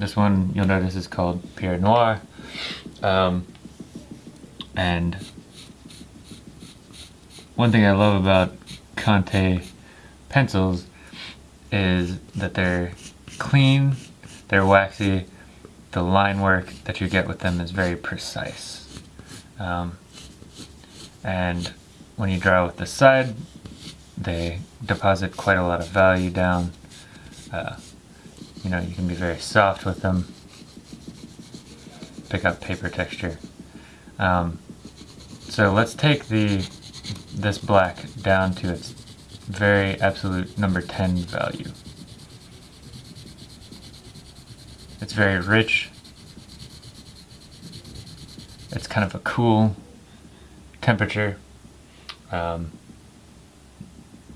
This one you'll notice is called Pierre Noir. Um, and one thing I love about Conte pencils is that they're clean, they're waxy, the line work that you get with them is very precise. Um, and when you draw with the side, they deposit quite a lot of value down. Uh, you know, you can be very soft with them, pick up paper texture. Um, so let's take the this black down to its very absolute number 10 value. It's very rich. It's kind of a cool temperature. Um,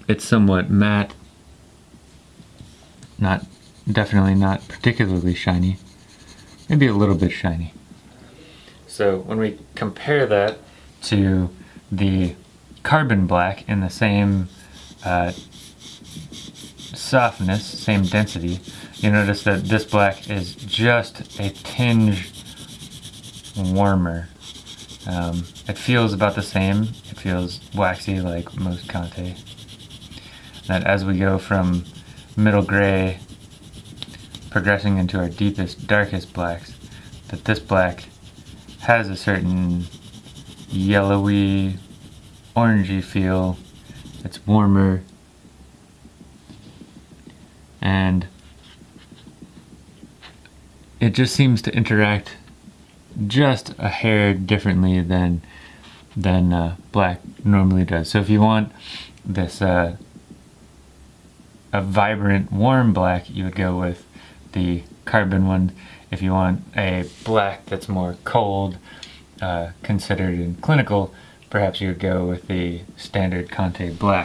it's somewhat matte. Not, definitely not particularly shiny. Maybe a little bit shiny. So when we compare that to the carbon black in the same uh, softness, same density, you notice that this black is just a tinge warmer. Um, it feels about the same. It feels waxy like most Conte. That as we go from middle gray progressing into our deepest, darkest blacks, that this black has a certain yellowy, orangey feel. It's warmer. And it just seems to interact just a hair differently than than uh, black normally does. So if you want this uh, a vibrant warm black, you would go with the carbon one. If you want a black that's more cold, uh, considered in clinical, perhaps you would go with the standard Conte black.